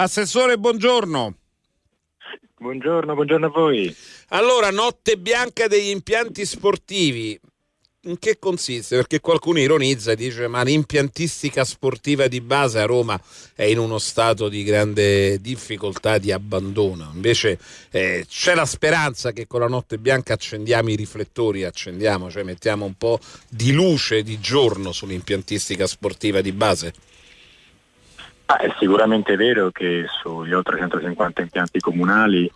Assessore, buongiorno. Buongiorno, buongiorno a voi. Allora, notte bianca degli impianti sportivi. In che consiste? Perché qualcuno ironizza e dice ma l'impiantistica sportiva di base a Roma è in uno stato di grande difficoltà, di abbandono. Invece eh, c'è la speranza che con la notte bianca accendiamo i riflettori, accendiamo, cioè mettiamo un po' di luce di giorno sull'impiantistica sportiva di base. Ah, è sicuramente vero che sugli oltre 150 impianti comunali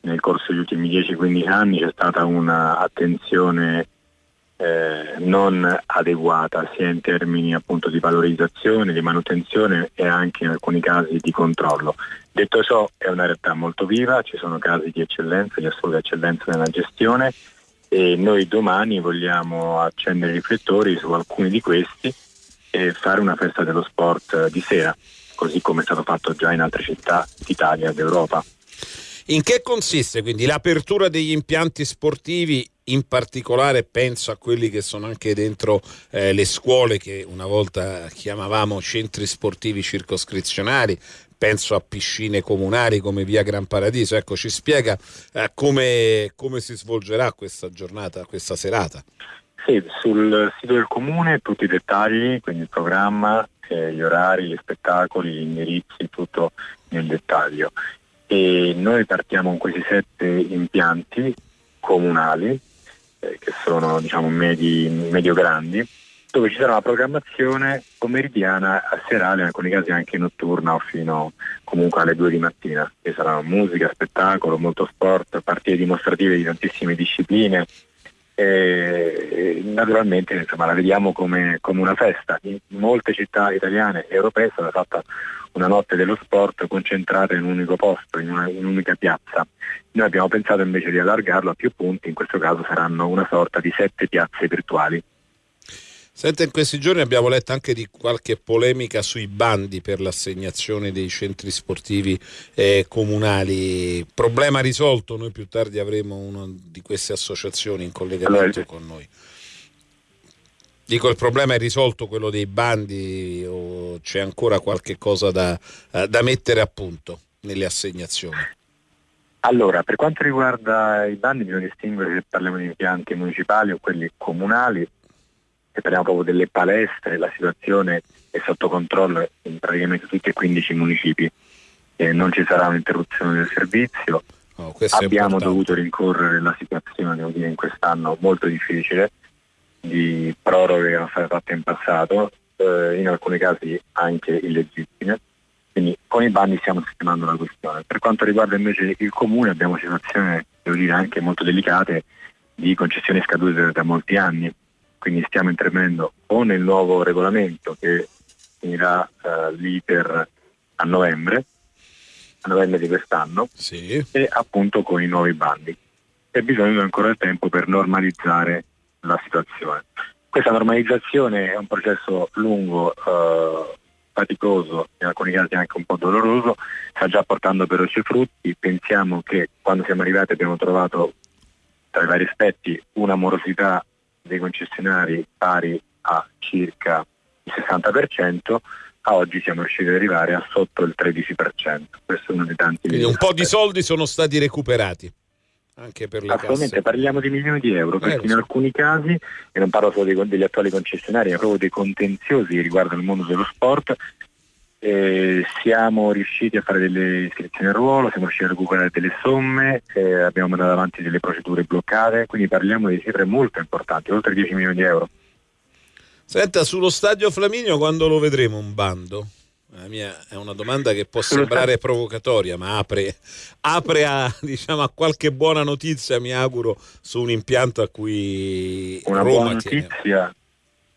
nel corso degli ultimi 10-15 anni c'è stata un'attenzione eh, non adeguata sia in termini appunto di valorizzazione, di manutenzione e anche in alcuni casi di controllo. Detto ciò è una realtà molto viva, ci sono casi di eccellenza, di assoluta eccellenza nella gestione e noi domani vogliamo accendere i riflettori su alcuni di questi e fare una festa dello sport di sera così come è stato fatto già in altre città d'Italia e d'Europa. In che consiste quindi l'apertura degli impianti sportivi? In particolare penso a quelli che sono anche dentro eh, le scuole che una volta chiamavamo centri sportivi circoscrizionali, penso a piscine comunali come via Gran Paradiso. Ecco, ci spiega eh, come, come si svolgerà questa giornata, questa serata. Sì, sul sito del comune tutti i dettagli, quindi il programma, eh, gli orari, gli spettacoli, gli indirizzi, tutto nel dettaglio. E noi partiamo con questi sette impianti comunali, eh, che sono diciamo medi, medio-grandi, dove ci sarà una programmazione pomeridiana, serale, in alcuni casi anche notturna o fino comunque alle due di mattina. Ci saranno musica, spettacolo, molto sport, partite dimostrative di tantissime discipline, e naturalmente insomma, la vediamo come, come, una festa. In molte città italiane e europee è stata fatta una notte dello sport concentrata in un unico posto, in, un'unica piazza. Noi abbiamo pensato invece di allargarlo a più punti, in questo caso saranno una sorta di sette piazze virtuali. Senta, in questi giorni abbiamo letto anche di qualche polemica sui bandi per l'assegnazione dei centri sportivi eh, comunali. Problema risolto, noi più tardi avremo una di queste associazioni in collegamento allora, con noi. Dico, il problema è risolto quello dei bandi o c'è ancora qualche cosa da, eh, da mettere a punto nelle assegnazioni? Allora, per quanto riguarda i bandi bisogna distinguere se parliamo di impianti municipali o quelli comunali se parliamo proprio delle palestre, la situazione è sotto controllo in praticamente tutti e 15 municipi. Eh, non ci sarà un'interruzione del servizio. Oh, Abbiamo dovuto rincorrere la situazione, devo dire, in quest'anno molto difficile di proroghe che erano state fatte in passato, eh, in alcuni casi anche illegittime. Quindi con i bandi stiamo sistemando la questione. Per quanto riguarda invece il comune abbiamo situazioni, devo dire, anche molto delicate di concessioni scadute da molti anni quindi stiamo intervenendo o nel nuovo regolamento che finirà uh, l'iter a novembre, a novembre di quest'anno, sì. e appunto con i nuovi bandi. E bisogna ancora il tempo per normalizzare la situazione. Questa normalizzazione è un processo lungo, uh, faticoso, in alcuni casi anche un po' doloroso, sta già portando però i suoi frutti. Pensiamo che quando siamo arrivati abbiamo trovato tra i vari aspetti una morosità dei concessionari pari a circa il 60%, a oggi siamo riusciti ad arrivare a sotto il 13%. Questo è uno dei tanti. Quindi un po' di soldi sono stati recuperati. Anche per le Attualmente parliamo di milioni di euro, perché eh, in alcuni casi, e non parlo solo dei, degli attuali concessionari, ma proprio dei contenziosi che riguardano il mondo dello sport, eh, siamo riusciti a fare delle iscrizioni al ruolo, siamo riusciti a recuperare delle somme, eh, abbiamo mandato avanti delle procedure bloccate, quindi parliamo di cifre molto importanti, oltre 10 milioni di euro. Senta, sullo stadio Flaminio quando lo vedremo un bando? Mia è una domanda che può sembrare provocatoria, ma apre, apre a, diciamo, a, qualche buona notizia, mi auguro, su un impianto a cui una Roma buona notizia tiene.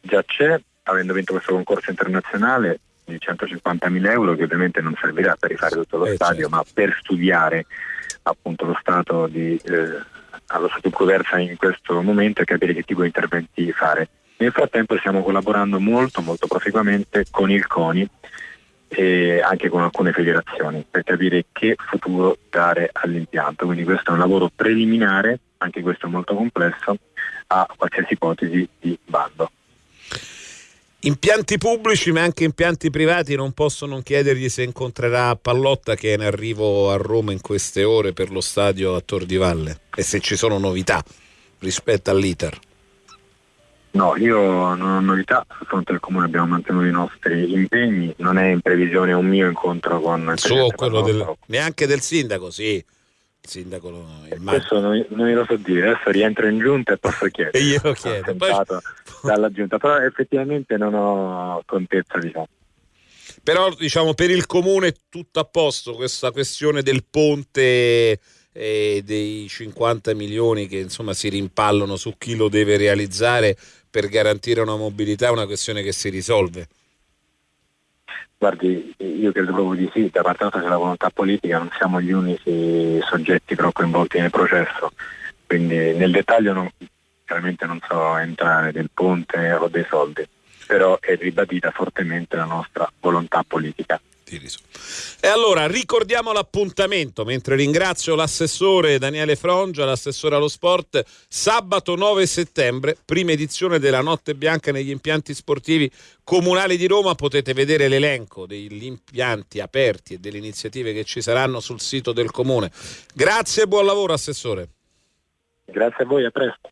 già c'è, avendo vinto questo concorso internazionale, di 150.000 euro che ovviamente non servirà per rifare tutto lo eh, stadio, certo. ma per studiare appunto lo stato di, eh, allo stato in cui versa in questo momento e capire che tipo di interventi fare. Nel frattempo stiamo collaborando molto, molto proficuamente con il CONI e anche con alcune federazioni per capire che futuro dare all'impianto. Quindi questo è un lavoro preliminare, anche questo molto complesso, a qualsiasi ipotesi di bando. Impianti pubblici ma anche impianti privati non possono chiedergli se incontrerà Pallotta che è in arrivo a Roma in queste ore per lo stadio a Tor di Valle e se ci sono novità rispetto all'iter. No, io non ho novità, sul fronte del comune abbiamo mantenuto i nostri impegni, non è in previsione un mio incontro con il suo quello del, neanche del sindaco, sì. Il sindaco il Questo non, non lo so dire, adesso rientro in giunta e posso chiedere. e glielo chiedo. Poi... dalla giunta, però effettivamente non ho contezza diciamo. Però diciamo per il comune tutto a posto, questa questione del ponte e dei 50 milioni che insomma si rimpallono su chi lo deve realizzare per garantire una mobilità è una questione che si risolve. Guardi, io credo proprio di sì, da parte nostra c'è la volontà politica, non siamo gli unici soggetti però coinvolti nel processo, quindi nel dettaglio non, chiaramente non so entrare del ponte o dei soldi, però è ribadita fortemente la nostra volontà politica. E allora ricordiamo l'appuntamento mentre ringrazio l'assessore Daniele Frongia, l'assessore allo sport, sabato 9 settembre, prima edizione della Notte Bianca negli impianti sportivi comunali di Roma. Potete vedere l'elenco degli impianti aperti e delle iniziative che ci saranno sul sito del comune. Grazie e buon lavoro, assessore. Grazie a voi, a presto.